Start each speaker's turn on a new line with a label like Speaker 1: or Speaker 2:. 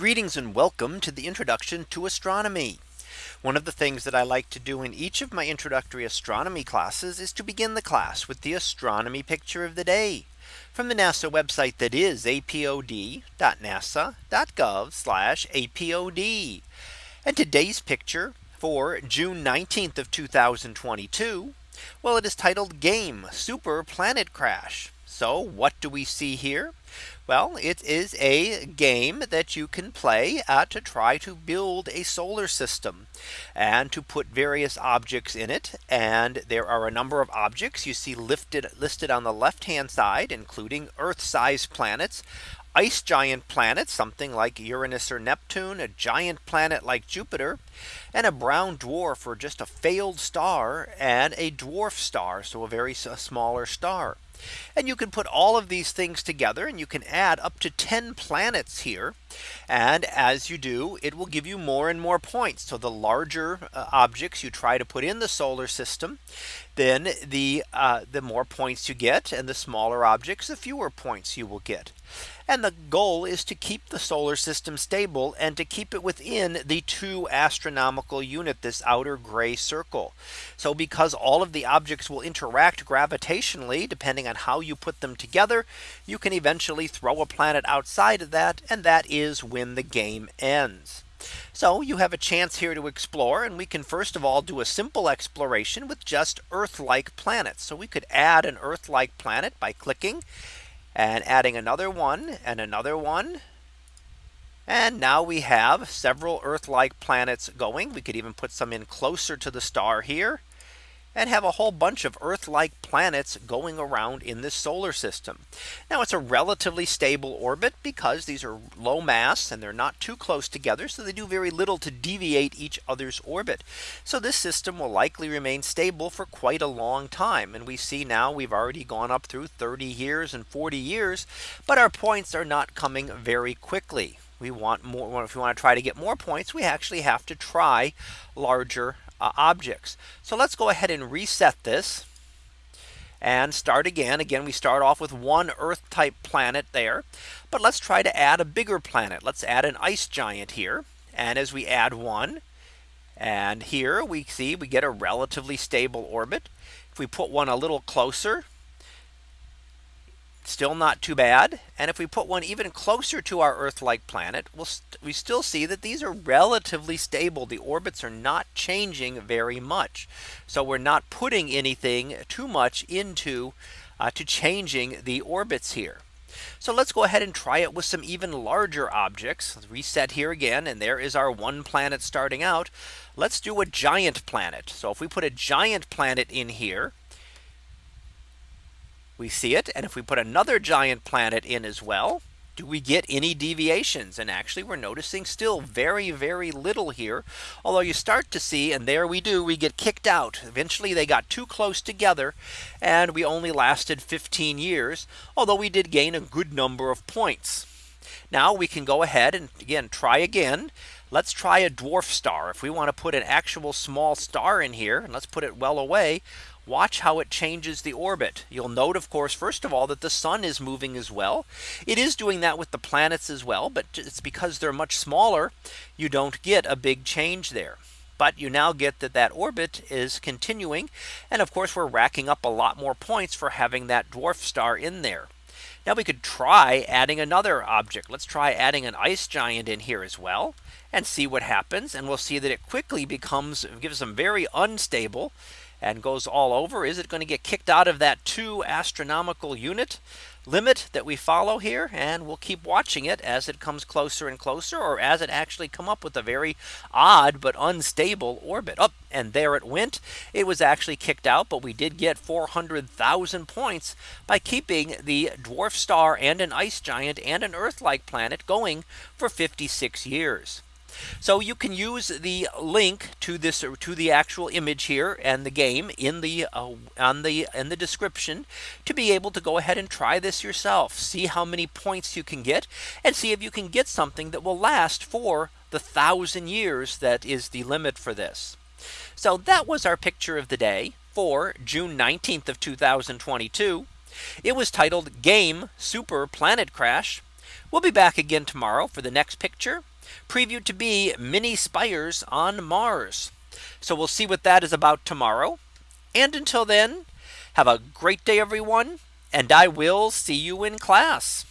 Speaker 1: Greetings and welcome to the introduction to astronomy. One of the things that I like to do in each of my introductory astronomy classes is to begin the class with the astronomy picture of the day from the NASA website that is apod.nasa.gov apod. And today's picture for June 19th of 2022. Well, it is titled game super planet crash. So what do we see here? Well, it is a game that you can play uh, to try to build a solar system and to put various objects in it. And there are a number of objects you see lifted listed on the left hand side, including Earth sized planets ice giant planets, something like Uranus or Neptune, a giant planet like Jupiter, and a brown dwarf or just a failed star and a dwarf star. So a very a smaller star. And you can put all of these things together and you can add up to 10 planets here. And as you do, it will give you more and more points. So the larger uh, objects you try to put in the solar system, then the uh, the more points you get and the smaller objects, the fewer points you will get. And the goal is to keep the solar system stable and to keep it within the two astronomical unit this outer gray circle. So because all of the objects will interact gravitationally depending on how you put them together, you can eventually throw a planet outside of that and that is when the game ends. So you have a chance here to explore and we can first of all do a simple exploration with just Earth like planets. So we could add an Earth like planet by clicking and adding another one and another one. And now we have several Earth like planets going. We could even put some in closer to the star here and have a whole bunch of Earth like planets going around in this solar system. Now it's a relatively stable orbit because these are low mass and they're not too close together. So they do very little to deviate each other's orbit. So this system will likely remain stable for quite a long time. And we see now we've already gone up through 30 years and 40 years, but our points are not coming very quickly we want more if we want to try to get more points we actually have to try larger uh, objects. So let's go ahead and reset this and start again. Again, we start off with one Earth type planet there. But let's try to add a bigger planet. Let's add an ice giant here. And as we add one, and here we see we get a relatively stable orbit. If we put one a little closer, still not too bad. And if we put one even closer to our Earth like planet, we'll st we still see that these are relatively stable. The orbits are not changing very much. So we're not putting anything too much into uh, to changing the orbits here. So let's go ahead and try it with some even larger objects. Let's reset here again. And there is our one planet starting out. Let's do a giant planet. So if we put a giant planet in here, we see it. And if we put another giant planet in as well, do we get any deviations? And actually, we're noticing still very, very little here. Although you start to see and there we do we get kicked out. Eventually, they got too close together. And we only lasted 15 years, although we did gain a good number of points. Now we can go ahead and again, try again. Let's try a dwarf star. If we want to put an actual small star in here, and let's put it well away, Watch how it changes the orbit. You'll note, of course, first of all, that the sun is moving as well. It is doing that with the planets as well, but it's because they're much smaller. You don't get a big change there. But you now get that that orbit is continuing. And of course, we're racking up a lot more points for having that dwarf star in there. Now we could try adding another object. Let's try adding an ice giant in here as well and see what happens. And we'll see that it quickly becomes gives them very unstable and goes all over, is it going to get kicked out of that two astronomical unit limit that we follow here? And we'll keep watching it as it comes closer and closer or as it actually come up with a very odd but unstable orbit up oh, and there it went. It was actually kicked out, but we did get 400,000 points by keeping the dwarf star and an ice giant and an Earth like planet going for 56 years. So you can use the link to this or to the actual image here and the game in the uh, on the in the description to be able to go ahead and try this yourself. See how many points you can get and see if you can get something that will last for the thousand years that is the limit for this. So that was our picture of the day for June 19th of 2022. It was titled Game Super Planet Crash. We'll be back again tomorrow for the next picture previewed to be mini spires on Mars. So we'll see what that is about tomorrow. And until then, have a great day, everyone, and I will see you in class.